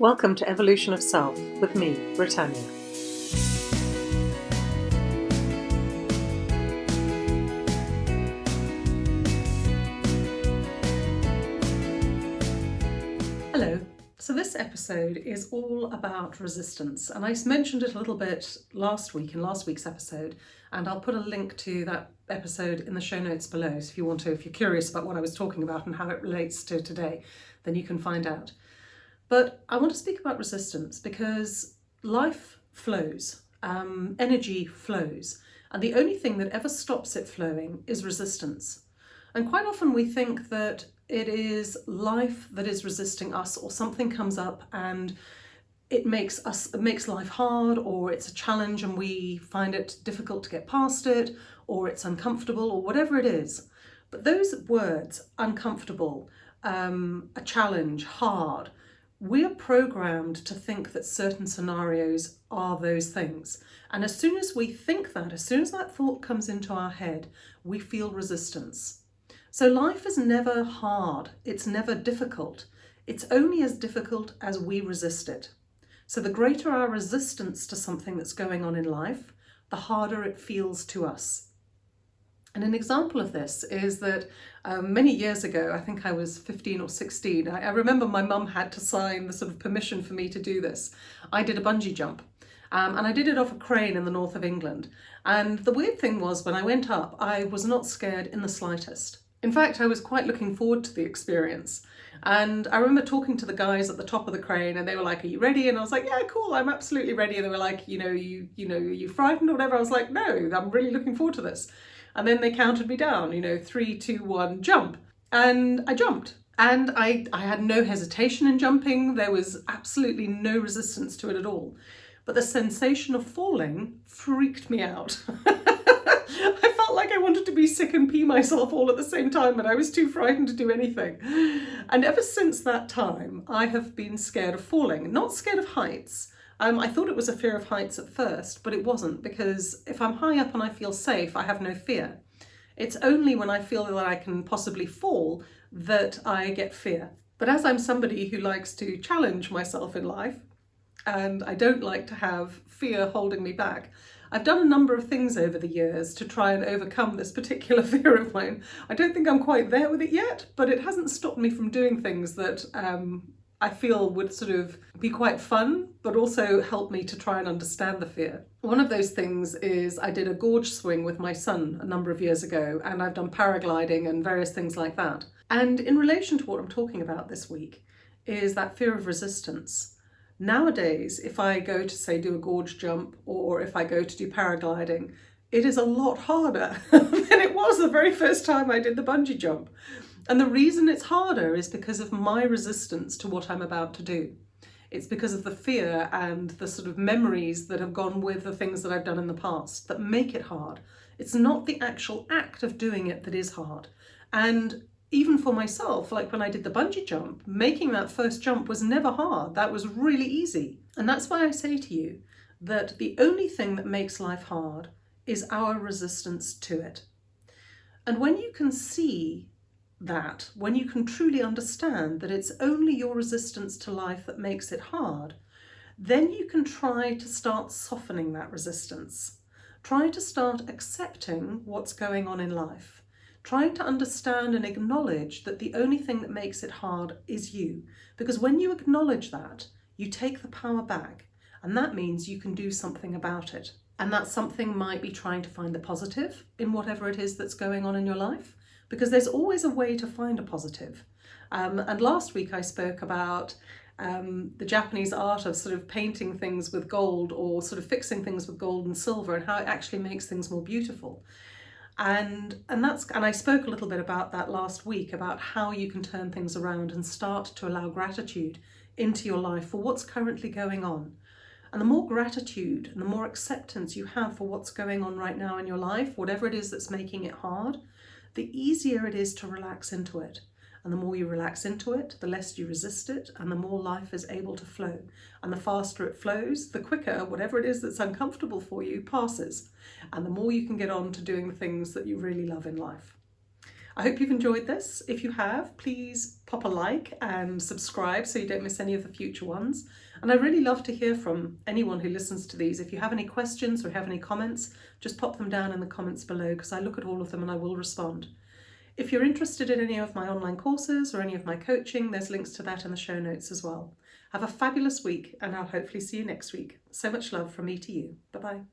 Welcome to Evolution of Self with me, Britannia. Hello. So this episode is all about resistance and I mentioned it a little bit last week in last week's episode and I'll put a link to that episode in the show notes below so if you want to, if you're curious about what I was talking about and how it relates to today, then you can find out. But I want to speak about resistance because life flows, um, energy flows, and the only thing that ever stops it flowing is resistance. And quite often we think that it is life that is resisting us or something comes up and it makes us it makes life hard or it's a challenge and we find it difficult to get past it or it's uncomfortable or whatever it is. But those words, uncomfortable, um, a challenge, hard, we're programmed to think that certain scenarios are those things. And as soon as we think that, as soon as that thought comes into our head, we feel resistance. So life is never hard, it's never difficult. It's only as difficult as we resist it. So the greater our resistance to something that's going on in life, the harder it feels to us. And an example of this is that um, many years ago, I think I was 15 or 16, I, I remember my mum had to sign the sort of permission for me to do this. I did a bungee jump. Um, and I did it off a crane in the north of England. And the weird thing was when I went up, I was not scared in the slightest. In fact, I was quite looking forward to the experience. And I remember talking to the guys at the top of the crane and they were like, are you ready? And I was like, yeah, cool, I'm absolutely ready. And they were like, you know, you, you know, are you frightened or whatever? I was like, no, I'm really looking forward to this. And then they counted me down, you know, three, two, one, jump. And I jumped. And I, I had no hesitation in jumping. There was absolutely no resistance to it at all. But the sensation of falling freaked me out. Felt like I wanted to be sick and pee myself all at the same time and I was too frightened to do anything. And ever since that time, I have been scared of falling. Not scared of heights, um, I thought it was a fear of heights at first, but it wasn't because if I'm high up and I feel safe, I have no fear. It's only when I feel that I can possibly fall that I get fear. But as I'm somebody who likes to challenge myself in life, and I don't like to have fear holding me back, I've done a number of things over the years to try and overcome this particular fear of mine. I don't think I'm quite there with it yet, but it hasn't stopped me from doing things that um, I feel would sort of be quite fun, but also help me to try and understand the fear. One of those things is I did a gorge swing with my son a number of years ago, and I've done paragliding and various things like that. And in relation to what I'm talking about this week is that fear of resistance. Nowadays, if I go to say do a gorge jump or if I go to do paragliding, it is a lot harder than it was the very first time I did the bungee jump. And the reason it's harder is because of my resistance to what I'm about to do. It's because of the fear and the sort of memories that have gone with the things that I've done in the past that make it hard. It's not the actual act of doing it that is hard. And even for myself, like when I did the bungee jump, making that first jump was never hard. That was really easy. And that's why I say to you that the only thing that makes life hard is our resistance to it. And when you can see that, when you can truly understand that it's only your resistance to life that makes it hard, then you can try to start softening that resistance. Try to start accepting what's going on in life. Trying to understand and acknowledge that the only thing that makes it hard is you. Because when you acknowledge that, you take the power back and that means you can do something about it. And that something might be trying to find the positive in whatever it is that's going on in your life because there's always a way to find a positive. Um, and last week I spoke about um, the Japanese art of sort of painting things with gold or sort of fixing things with gold and silver and how it actually makes things more beautiful. And, and, that's, and I spoke a little bit about that last week, about how you can turn things around and start to allow gratitude into your life for what's currently going on. And the more gratitude and the more acceptance you have for what's going on right now in your life, whatever it is that's making it hard, the easier it is to relax into it. And the more you relax into it, the less you resist it, and the more life is able to flow. And the faster it flows, the quicker whatever it is that's uncomfortable for you passes. And the more you can get on to doing the things that you really love in life. I hope you've enjoyed this. If you have, please pop a like and subscribe so you don't miss any of the future ones. And I really love to hear from anyone who listens to these. If you have any questions or have any comments, just pop them down in the comments below because I look at all of them and I will respond. If you're interested in any of my online courses or any of my coaching, there's links to that in the show notes as well. Have a fabulous week and I'll hopefully see you next week. So much love from me to you. Bye bye.